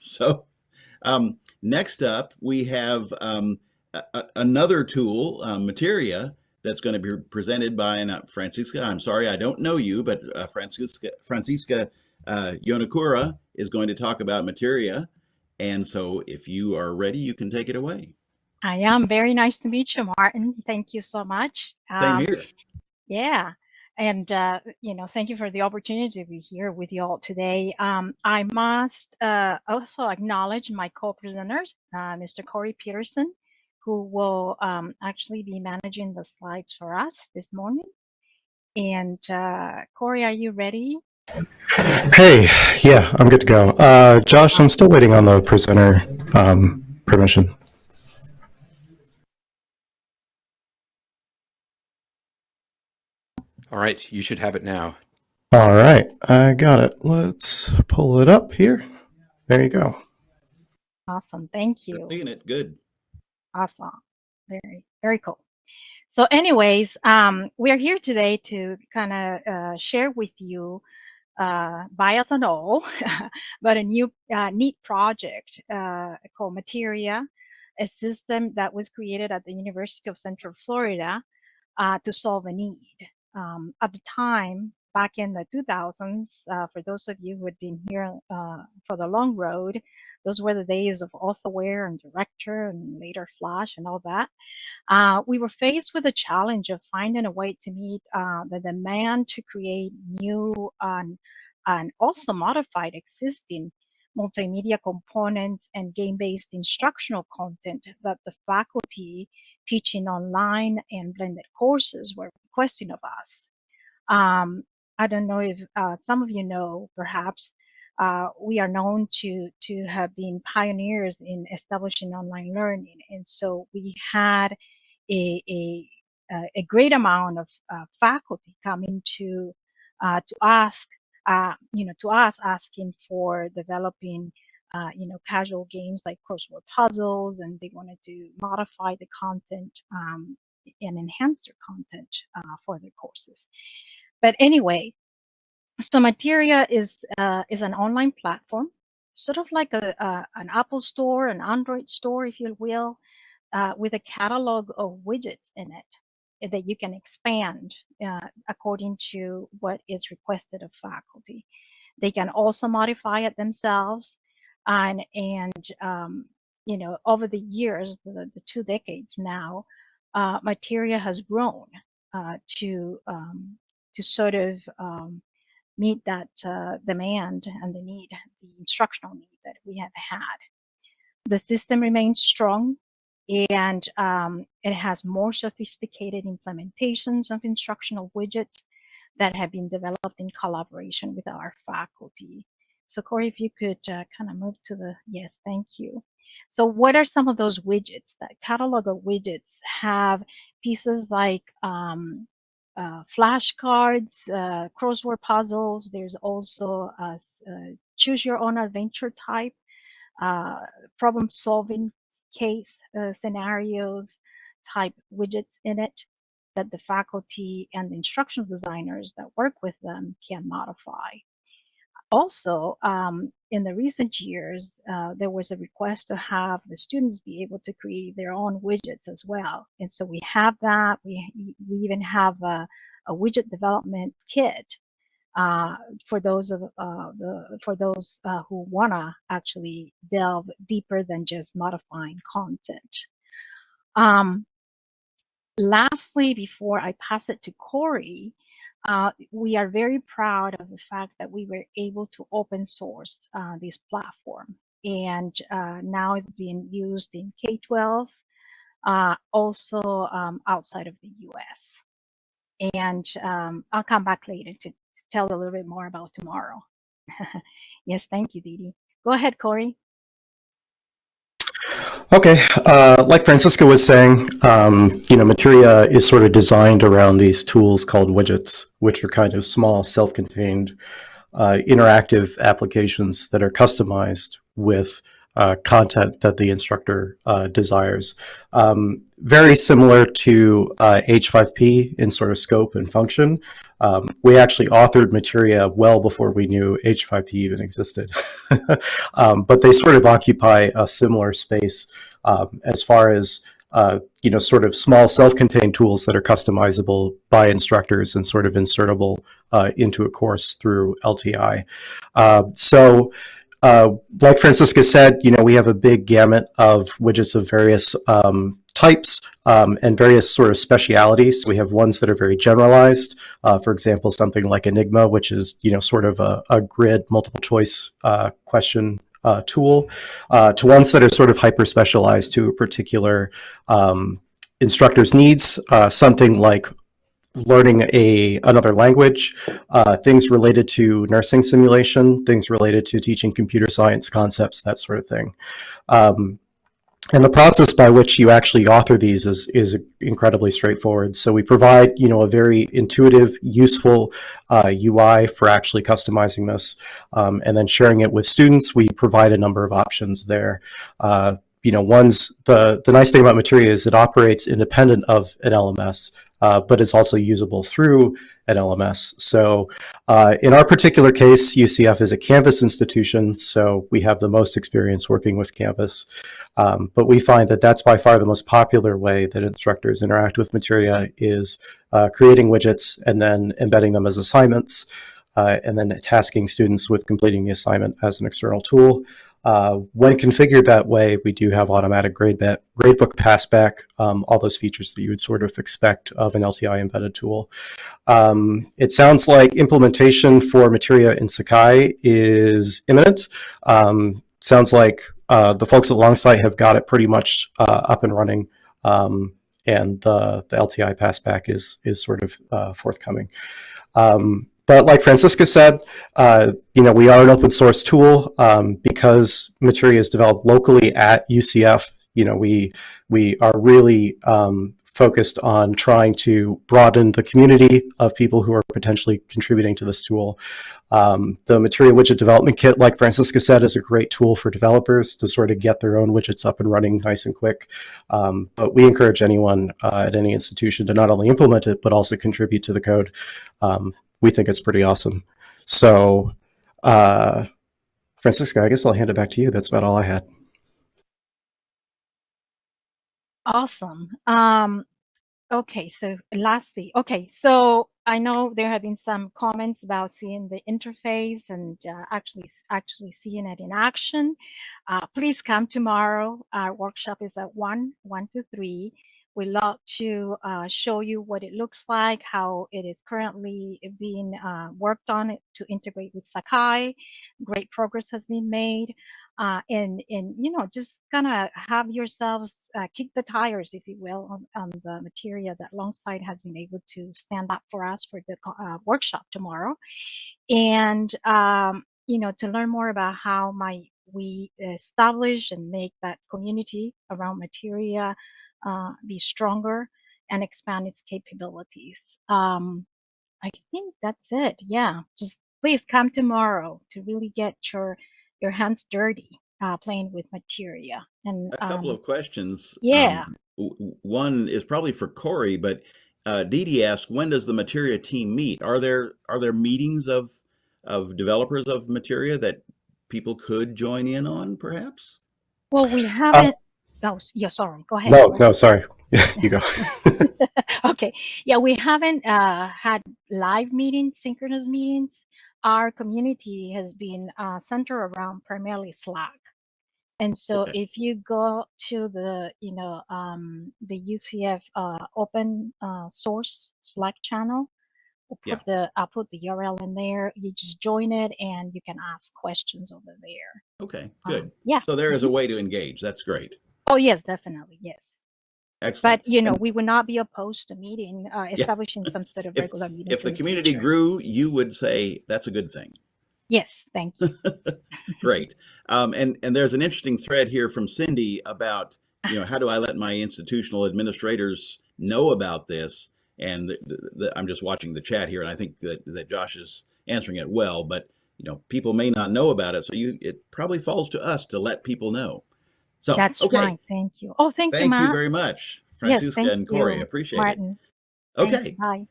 So um, next up, we have um, a, another tool, uh, Materia, that's going to be presented by uh, Francisca. I'm sorry, I don't know you, but uh, Francisca, Francisca uh, Yonekura is going to talk about Materia. And so if you are ready, you can take it away. I am. Very nice to meet you, Martin. Thank you so much. Same um, here. Yeah. And, uh, you know, thank you for the opportunity to be here with you all today. Um, I must uh, also acknowledge my co-presenters, uh, Mr. Corey Peterson, who will um, actually be managing the slides for us this morning. And uh, Corey, are you ready? Hey, yeah, I'm good to go. Uh, Josh, I'm still waiting on the presenter um, permission. All right, you should have it now. All right, I got it. Let's pull it up here. There you go. Awesome, thank you. Seeing it, good. Awesome, very, very cool. So anyways, um, we are here today to kind of uh, share with you uh, bias and all, but a new uh, neat project uh, called Materia, a system that was created at the University of Central Florida uh, to solve a need. Um, at the time, back in the 2000s, uh, for those of you who had been here uh, for the long road, those were the days of authorware and director and later Flash and all that. Uh, we were faced with the challenge of finding a way to meet uh, the demand to create new and also modified existing multimedia components and game-based instructional content that the faculty teaching online and blended courses were requesting of us. Um, I don't know if uh, some of you know, perhaps, uh, we are known to, to have been pioneers in establishing online learning. And so we had a, a, a great amount of uh, faculty coming to, uh, to ask, uh, you know, to us asking for developing uh, you know, casual games like crossword puzzles, and they wanted to modify the content um, and enhance their content uh, for their courses. But anyway, so Materia is uh, is an online platform, sort of like a, a, an Apple store, an Android store, if you will, uh, with a catalog of widgets in it that you can expand uh, according to what is requested of faculty. They can also modify it themselves and and um, you know over the years the, the two decades now uh, materia has grown uh, to um, to sort of um, meet that uh, demand and the need the instructional need that we have had the system remains strong and um, it has more sophisticated implementations of instructional widgets that have been developed in collaboration with our faculty so Corey, if you could uh, kind of move to the, yes, thank you. So what are some of those widgets? That catalog of widgets have pieces like um, uh, flashcards, uh, crossword puzzles. There's also a, a choose your own adventure type, uh, problem solving case uh, scenarios type widgets in it that the faculty and the instructional designers that work with them can modify. Also, um, in the recent years, uh, there was a request to have the students be able to create their own widgets as well. And so we have that. We, we even have a, a widget development kit uh, for those of uh, the for those uh, who wanna actually delve deeper than just modifying content. Um, lastly, before I pass it to Corey, uh, we are very proud of the fact that we were able to open source uh, this platform. And uh, now it's being used in K-12, uh, also um, outside of the US. And um, I'll come back later to, to, tell a little bit more about tomorrow. yes, thank you, Didi. Go ahead, Corey. Okay, uh, like Francisco was saying, um, you know, Materia is sort of designed around these tools called widgets, which are kind of small, self-contained, uh, interactive applications that are customized with uh, content that the instructor uh, desires. Um, very similar to uh, H5P in sort of scope and function. Um, we actually authored Materia well before we knew H5P even existed. um, but they sort of occupy a similar space um, as far as uh, you know, sort of small self-contained tools that are customizable by instructors and sort of insertable uh, into a course through LTI. Uh, so uh, like Francisca said, you know, we have a big gamut of widgets of various um, types um, and various sort of specialities. We have ones that are very generalized. Uh, for example, something like Enigma, which is, you know, sort of a, a grid multiple choice uh, question uh, tool, uh, to ones that are sort of hyper specialized to a particular um, instructor's needs. Uh, something like learning a another language, uh, things related to nursing simulation, things related to teaching computer science concepts, that sort of thing. Um, and the process by which you actually author these is, is incredibly straightforward. So we provide, you know, a very intuitive, useful uh, UI for actually customizing this. Um, and then sharing it with students, we provide a number of options there. Uh, you know, one's the, the nice thing about Materia is it operates independent of an LMS uh, but it's also usable through an LMS. So uh, in our particular case, UCF is a Canvas institution, so we have the most experience working with Canvas. Um, but we find that that's by far the most popular way that instructors interact with Materia is uh, creating widgets and then embedding them as assignments, uh, and then tasking students with completing the assignment as an external tool. Uh, when configured that way, we do have automatic grade gradebook passback, um, all those features that you would sort of expect of an LTI embedded tool. Um, it sounds like implementation for Materia in Sakai is imminent. Um, sounds like uh, the folks at Longsight have got it pretty much uh, up and running, um, and the, the LTI passback is, is sort of uh, forthcoming. Um, but like Francisca said, uh, you know, we are an open source tool um, because Materia is developed locally at UCF. You know, we we are really um, focused on trying to broaden the community of people who are potentially contributing to this tool. Um, the Materia Widget Development Kit, like Francisca said, is a great tool for developers to sort of get their own widgets up and running nice and quick. Um, but we encourage anyone uh, at any institution to not only implement it, but also contribute to the code. Um, we think it's pretty awesome. So, uh, Francisca, I guess I'll hand it back to you. That's about all I had. Awesome. Um, okay, so lastly, okay, so I know there have been some comments about seeing the interface and uh, actually actually seeing it in action. Uh, please come tomorrow. Our workshop is at one, one to three. We love to uh, show you what it looks like, how it is currently being uh, worked on to integrate with Sakai. Great progress has been made. Uh, and, and, you know, just kind of have yourselves uh, kick the tires, if you will, on, on the material that Longsight has been able to stand up for us for the uh, workshop tomorrow. And, um, you know, to learn more about how might we establish and make that community around Materia uh, be stronger and expand its capabilities. Um, I think that's it. Yeah, just please come tomorrow to really get your your hands dirty uh, playing with materia. And a couple um, of questions. Yeah. Um, one is probably for Corey, but uh, Dee Dee asked, when does the materia team meet? Are there are there meetings of of developers of materia that people could join in on, perhaps? Well, we haven't. Oh, yeah, sorry. Go ahead. No, no, sorry. you go. okay. Yeah, we haven't uh, had live meetings, synchronous meetings. Our community has been uh, centered around primarily Slack. And so Okay. if you go to the, you know, um, the UCF uh, open uh, source Slack channel, we'll Yeah. put the, I'll put the URL in there. You just join it and you can ask questions over there. Okay, Um, good. yeah. So there is a way to engage. That's great. Oh, yes, definitely. Yes. Excellent. But you know, And we would not be opposed to meeting, uh, establishing some sort of If- regular meetings. if the community future. grew, you would say that's a good thing. Yes, thank you. Great. Um, and and there's an interesting thread here from Cindy about you know how do I let my institutional administrators know about this? And the, the, I'm just watching the chat here, and I think that that Josh is answering it well. But you know, people may not know about it. So you, it probably falls to us to let people know. So, That's okay. right. Thank you. Oh, thank, you, Thank you very much, Yes, Francisca thank and Corey. you, Appreciate Martin. it. Thanks. Okay. Bye.